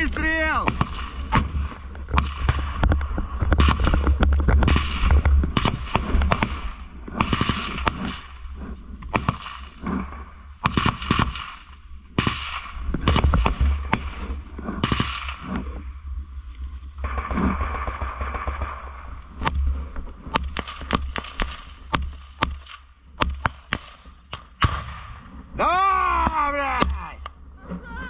Выстрел! Да, блядь!